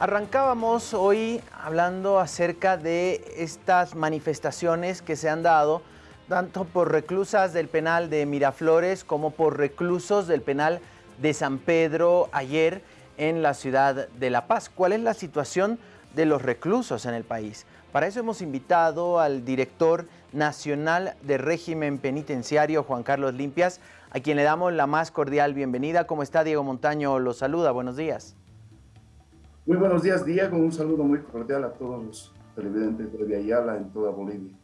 Arrancábamos hoy hablando acerca de estas manifestaciones que se han dado tanto por reclusas del penal de Miraflores como por reclusos del penal de San Pedro ayer en la ciudad de La Paz. ¿Cuál es la situación de los reclusos en el país? Para eso hemos invitado al director nacional de régimen penitenciario, Juan Carlos Limpias, a quien le damos la más cordial bienvenida. ¿Cómo está Diego Montaño? Lo saluda. Buenos días. Muy buenos días, Diego. Un saludo muy cordial a todos los televidentes de Ayala en toda Bolivia.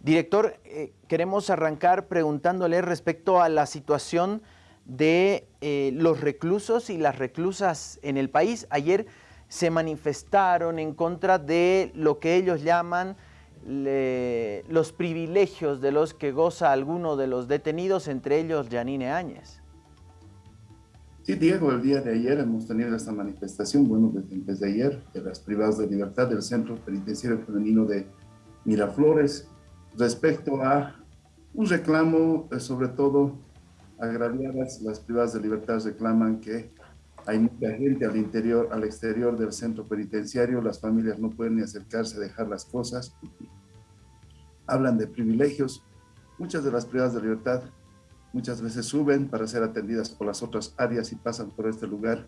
Director, eh, queremos arrancar preguntándole respecto a la situación de eh, los reclusos y las reclusas en el país. Ayer se manifestaron en contra de lo que ellos llaman los privilegios de los que goza alguno de los detenidos, entre ellos Janine Áñez. Sí, Diego, el día de ayer hemos tenido esta manifestación, bueno, desde, ayer, de las privadas de libertad del Centro Penitenciario Femenino de Miraflores, respecto a un reclamo, eh, sobre todo agraviadas, las privadas de libertad reclaman que hay mucha gente al interior, al exterior del centro penitenciario, las familias no pueden ni acercarse a dejar las cosas, hablan de privilegios, muchas de las privadas de libertad muchas veces suben para ser atendidas por las otras áreas y pasan por este lugar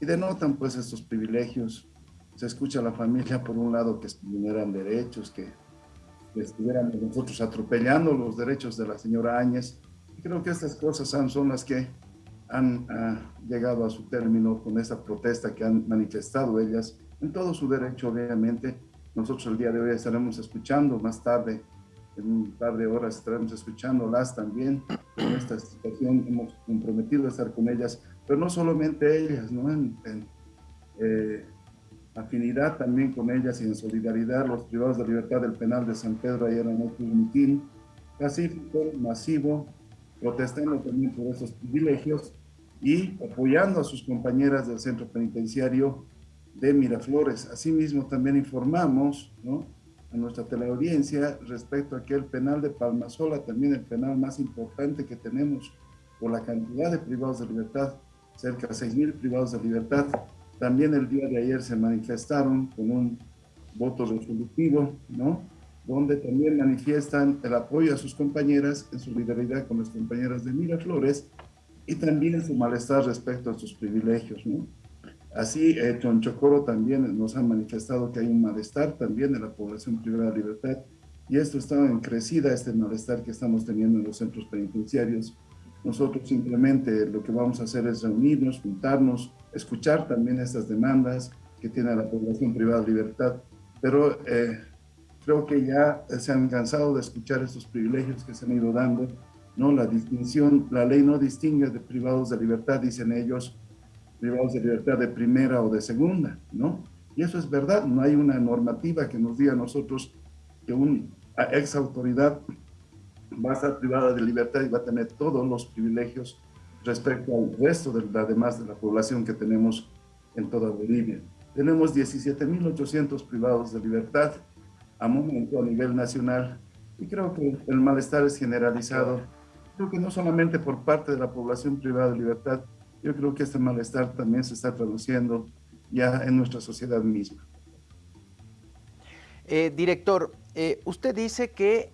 y denotan pues estos privilegios. Se escucha a la familia por un lado que vulneran derechos, que, estuvieran nosotros atropellando los derechos de la señora Áñez. Creo que estas cosas son, las que han ah, llegado a su término con esta protesta que han manifestado ellas en todo su derecho, obviamente. Nosotros el día de hoy estaremos escuchando más tarde en un par de horas estaremos escuchándolas también. En esta situación hemos comprometido a estar con ellas, pero no solamente ellas, ¿no? En, eh, afinidad también con ellas y en solidaridad los privados de libertad del penal de San Pedro ayer en el mitin pacífico, masivo, protestando también por esos privilegios y apoyando a sus compañeras del centro penitenciario de Miraflores. Asimismo también informamos, ¿no? A nuestra teleaudiencia respecto a que el penal de Palmasola, también el penal más importante que tenemos por la cantidad de privados de libertad, cerca de 6.000 privados de libertad, también el día de ayer se manifestaron con un voto resolutivo, ¿no? donde también manifiestan el apoyo a sus compañeras en solidaridad con las compañeras de Miraflores y también su malestar respecto a sus privilegios. ¿no? Así, eh, Chonchocoro también nos ha manifestado que hay un malestar también de la población privada de libertad y esto está en crecida, este malestar que estamos teniendo en los centros penitenciarios. Nosotros simplemente lo que vamos a hacer es reunirnos, juntarnos, escuchar también estas demandas que tiene la población privada de libertad, pero eh, creo que ya se han cansado de escuchar estos privilegios que se han ido dando, ¿no? La distinción, la ley no distingue de privados de libertad, dicen ellos, privados de libertad de primera o de segunda, ¿no? Y eso es verdad, no hay una normativa que nos diga a nosotros que una ex autoridad va a estar privada de libertad y va a tener todos los privilegios respecto al resto de la demás de la población que tenemos en toda Bolivia. Tenemos 17.800 privados de libertad a momento a nivel nacional y creo que el malestar es generalizado, creo que no solamente por parte de la población privada de libertad, yo creo que este malestar también se está traduciendo ya en nuestra sociedad misma. Eh, director, eh, usted dice que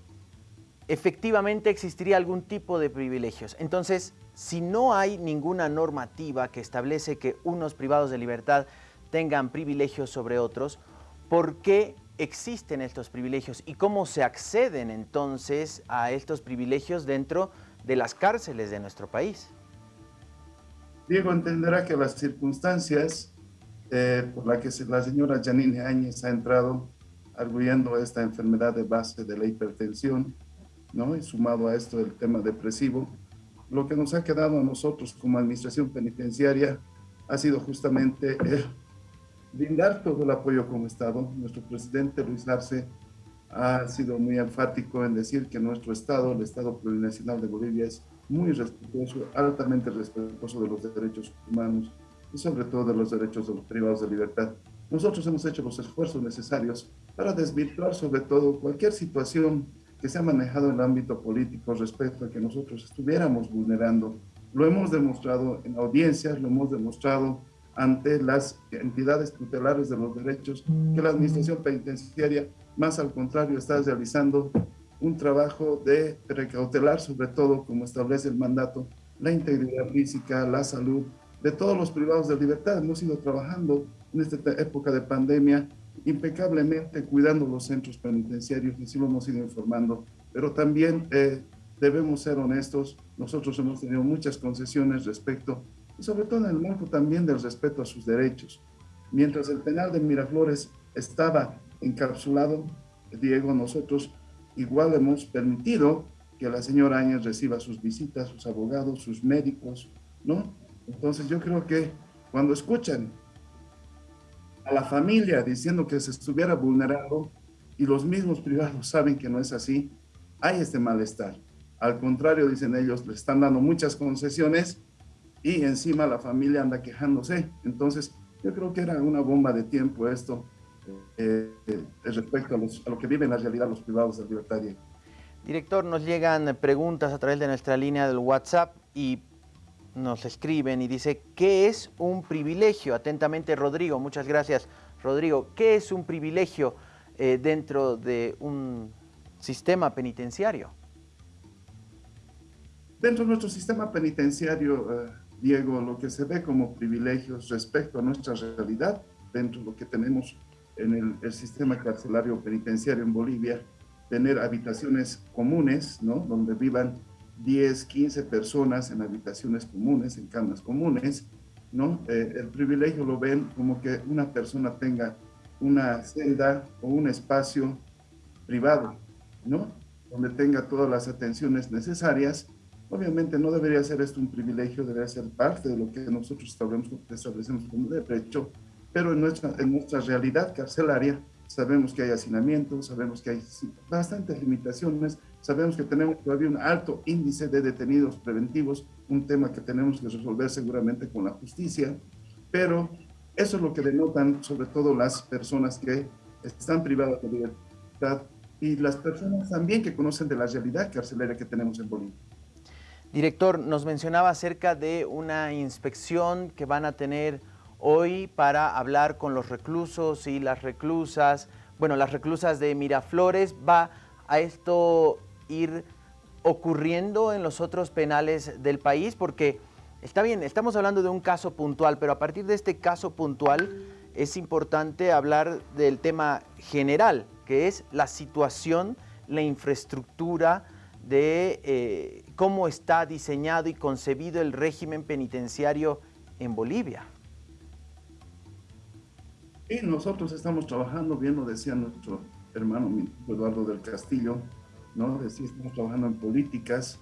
efectivamente existiría algún tipo de privilegios. Entonces, si no hay ninguna normativa que establece que unos privados de libertad tengan privilegios sobre otros, ¿por qué existen estos privilegios y cómo se acceden entonces a estos privilegios dentro de las cárceles de nuestro país? Diego entenderá que las circunstancias eh, por las que la señora Janine Áñez ha entrado arguyendo esta enfermedad de base de la hipertensión, ¿no? y sumado a esto el tema depresivo, lo que nos ha quedado a nosotros como administración penitenciaria ha sido justamente brindar todo el apoyo como Estado. Nuestro presidente Luis Arce ha sido muy enfático en decir que nuestro Estado, el Estado Plurinacional de Bolivia, es muy respetuoso, altamente respetuoso de los derechos humanos y sobre todo de los derechos de los privados de libertad. Nosotros hemos hecho los esfuerzos necesarios para desvirtuar sobre todo cualquier situación que se ha manejado en el ámbito político respecto a que nosotros estuviéramos vulnerando. Lo hemos demostrado en audiencias, lo hemos demostrado ante las entidades tutelares de los derechos que la administración penitenciaria, más al contrario, está realizando un trabajo de precautelar, sobre todo, como establece el mandato, la integridad física, la salud de todos los privados de libertad. Hemos ido trabajando en esta época de pandemia impecablemente cuidando los centros penitenciarios, así lo hemos ido informando, pero también eh, debemos ser honestos, nosotros hemos tenido muchas concesiones respecto, y sobre todo en el marco también del respeto a sus derechos. Mientras el penal de Miraflores estaba encapsulado, Diego, nosotros igual hemos permitido que la señora Áñez reciba sus visitas, sus abogados, sus médicos, ¿no? Entonces yo creo que cuando escuchan a la familia diciendo que se estuviera vulnerando y los mismos privados saben que no es así, hay este malestar. Al contrario, dicen ellos, le están dando muchas concesiones y encima la familia anda quejándose. Entonces, yo creo que era una bomba de tiempo esto eh, respecto a, lo que viven en la realidad los privados de libertad. Director, nos llegan preguntas a través de nuestra línea del WhatsApp y nos escriben y dice, ¿qué es un privilegio? Atentamente, Rodrigo, muchas gracias. Rodrigo, ¿qué es un privilegio eh, dentro de un sistema penitenciario? Dentro de nuestro sistema penitenciario, eh, Diego, lo que se ve como privilegios respecto a nuestra realidad, dentro de lo que tenemos en el, el sistema carcelario penitenciario en Bolivia, tener habitaciones comunes, ¿no? Donde vivan 10, 15 personas en habitaciones comunes, en camas comunes, ¿no? Eh, el privilegio lo ven como que una persona tenga una celda o un espacio privado, ¿no? Donde tenga todas las atenciones necesarias. Obviamente no debería ser esto un privilegio, debería ser parte de lo que nosotros establecemos, establecemos como derecho, pero en nuestra, en nuestra realidad carcelaria sabemos que hay hacinamiento, sabemos que hay bastantes limitaciones, sabemos que tenemos todavía un alto índice de detenidos preventivos, un tema que tenemos que resolver seguramente con la justicia, pero eso es lo que denotan sobre todo las personas que están privadas de libertad y las personas también que conocen de la realidad carcelaria que tenemos en Bolivia. Director, nos mencionaba acerca de una inspección que van a tener hoy para hablar con los reclusos y las reclusas. Bueno, las reclusas de Miraflores, ¿va a esto ir ocurriendo en los otros penales del país? Porque está bien, estamos hablando de un caso puntual, pero a partir de este caso puntual es importante hablar del tema general, que es la situación, la infraestructura de eh, cómo está diseñado y concebido el régimen penitenciario en Bolivia. Y nosotros estamos trabajando, bien lo decía nuestro hermano Eduardo del Castillo, ¿no? Decía, estamos trabajando en políticas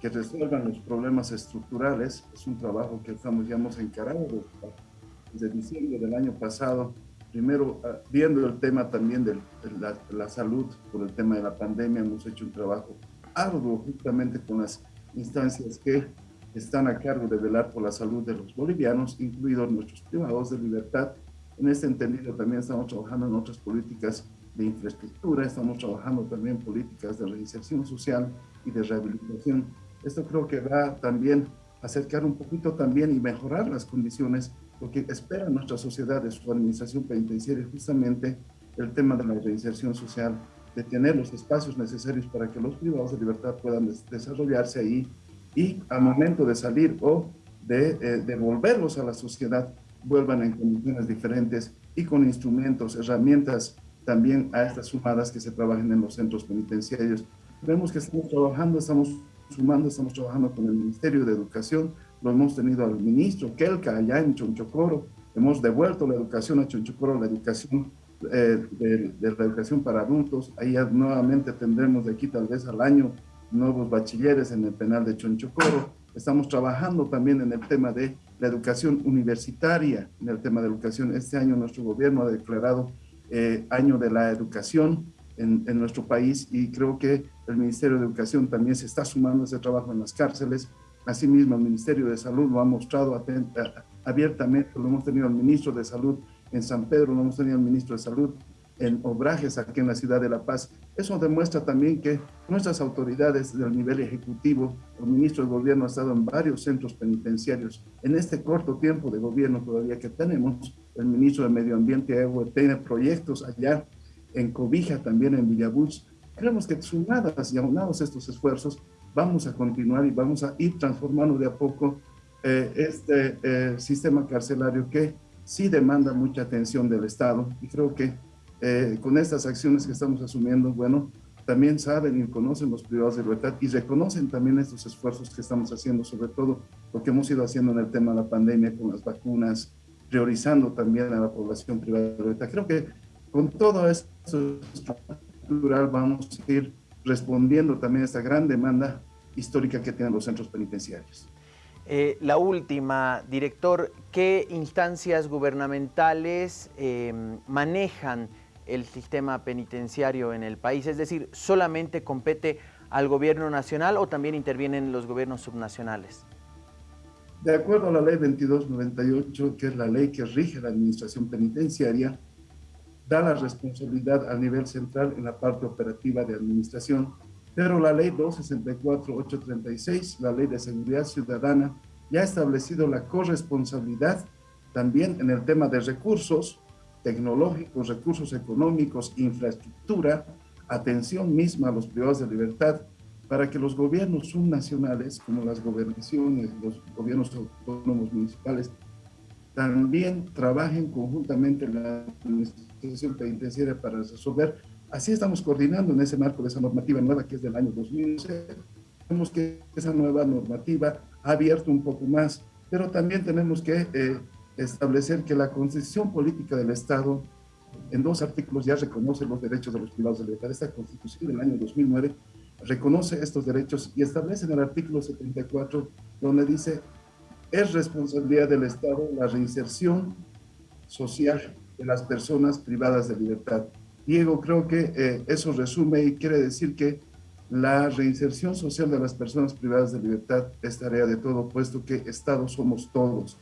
que resuelvan los problemas estructurales. Es un trabajo que estamos, ya hemos encarado desde diciembre del año pasado. Primero, ah, viendo el tema también de la, la salud, por el tema de la pandemia, hemos hecho un trabajo arduo justamente con las instancias que están a cargo de velar por la salud de los bolivianos, incluidos nuestros privados de libertad, en este entendido también estamos trabajando en otras políticas de infraestructura, estamos trabajando también políticas de reinserción social y de rehabilitación. Esto creo que va también a acercar un poquito también y mejorar las condiciones, lo que espera nuestra sociedad de su administración penitenciaria, justamente el tema de la reinserción social, de tener los espacios necesarios para que los privados de libertad puedan desarrollarse ahí y al momento de salir o de eh, devolverlos a la sociedad vuelvan en condiciones diferentes y con instrumentos, herramientas también a estas sumadas que se trabajen en los centros penitenciarios. Vemos que estamos trabajando, estamos sumando, estamos trabajando con el Ministerio de Educación, lo hemos tenido al ministro Kelka allá en Chonchocoro, hemos devuelto la educación a Chonchocoro, la educación eh, de, de, la educación para adultos, ahí nuevamente tendremos de aquí tal vez al año nuevos bachilleres en el penal de Chonchocoro, estamos trabajando también en el tema de la educación universitaria, en el tema de educación. Este año nuestro gobierno ha declarado eh, año de la educación en, en, nuestro país y creo que el Ministerio de Educación también se está sumando a ese trabajo en las cárceles. Asimismo, el Ministerio de Salud lo ha mostrado atenta, abiertamente, lo hemos tenido al ministro de Salud en San Pedro, lo hemos tenido al ministro de Salud en Obrajes, aquí en la ciudad de La Paz, Eso demuestra también que nuestras autoridades del nivel ejecutivo, el ministro de gobierno ha estado en varios centros penitenciarios. En este corto tiempo de gobierno todavía que tenemos, el ministro de Medio Ambiente tiene proyectos allá en Cobija, también en Villabús. Creemos que sumadas y aunados estos esfuerzos, vamos a continuar y vamos a ir transformando de a poco eh, este eh, sistema carcelario que sí demanda mucha atención del Estado y creo que eh, con estas acciones que estamos asumiendo, bueno, también saben y conocen los privados de libertad y reconocen también estos esfuerzos que estamos haciendo, sobre todo lo que hemos ido haciendo en el tema de la pandemia con las vacunas, priorizando también a la población privada de libertad. Creo que con todo esto estructural vamos a ir respondiendo también a esta gran demanda histórica que tienen los centros penitenciarios. Eh, la última, director, ¿qué instancias gubernamentales em, manejan el sistema penitenciario en el país? Es decir, ¿solamente compete al gobierno nacional o también intervienen los gobiernos subnacionales? De acuerdo a la ley 2298, que es la ley que rige la administración penitenciaria, da la responsabilidad a nivel central en la parte operativa de administración pero la ley 264-836, la ley de seguridad ciudadana, ya ha establecido la corresponsabilidad también en el tema de recursos tecnológicos, recursos económicos, infraestructura, atención misma a los privados de libertad, para que los gobiernos subnacionales, como las gobernaciones, los gobiernos autónomos municipales, también trabajen conjuntamente en la administración penitenciaria para resolver Así estamos coordinando en ese marco de esa normativa nueva que es del año 2006. Vemos que esa nueva normativa ha abierto un poco más, pero también tenemos que eh, establecer que la Constitución Política del Estado en dos artículos ya reconoce los derechos de los privados de libertad. Esta Constitución del año 2009 reconoce estos derechos y establece en el artículo 74 donde dice es responsabilidad del Estado la reinserción social de las personas privadas de libertad. Diego, creo que eh, eso resume y quiere decir que la reinserción social de las personas privadas de libertad es tarea de todo, puesto que Estado somos todos,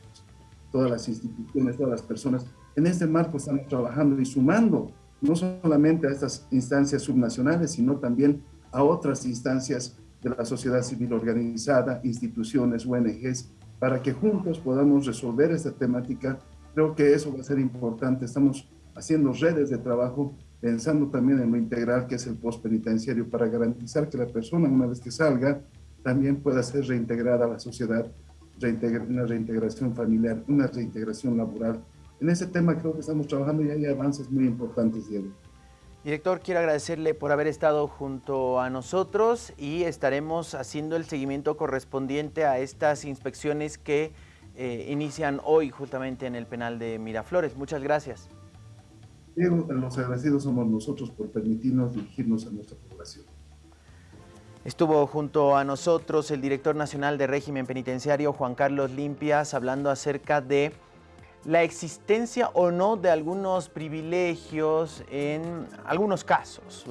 todas las instituciones, todas las personas. En este marco estamos trabajando y sumando no solamente a estas instancias subnacionales, sino también a otras instancias de la sociedad civil organizada, instituciones, ONGs, para que juntos podamos resolver esta temática. Creo que eso va a ser importante. Estamos haciendo redes de trabajo pensando también en lo integral que es el postpenitenciario para garantizar que la persona una vez que salga también pueda ser reintegrada a la sociedad, una reintegración familiar, una reintegración laboral. En ese tema creo que estamos trabajando y hay avances muy importantes, Diego. Director, quiero agradecerle por haber estado junto a nosotros y estaremos haciendo el seguimiento correspondiente a estas inspecciones que eh, inician hoy justamente en el penal de Miraflores. Muchas gracias. Diego, los agradecidos somos nosotros por permitirnos dirigirnos a nuestra población. Estuvo junto a nosotros el director nacional de régimen penitenciario, Juan Carlos Limpias, hablando acerca de la existencia o no de algunos privilegios en algunos casos.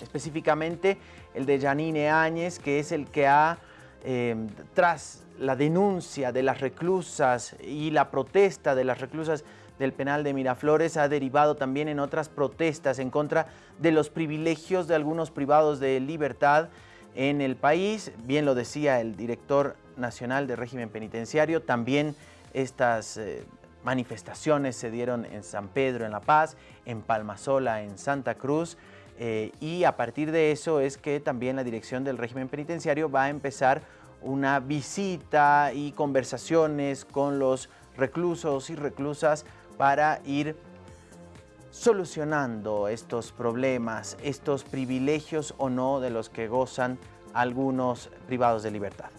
Específicamente el de Janine Áñez, que es el que ha, eh, tras la denuncia de las reclusas y la protesta de las reclusas del penal de Miraflores ha derivado también en otras protestas en contra de los privilegios de algunos privados de libertad en el país. Bien lo decía el director nacional de régimen penitenciario, también estas eh, manifestaciones se dieron en San Pedro, en La Paz, en Palmasola, en Santa Cruz, eh, y a partir de eso es que también la dirección del régimen penitenciario va a empezar una visita y conversaciones con los reclusos y reclusas para ir solucionando estos problemas, estos privilegios o no de los que gozan algunos privados de libertad.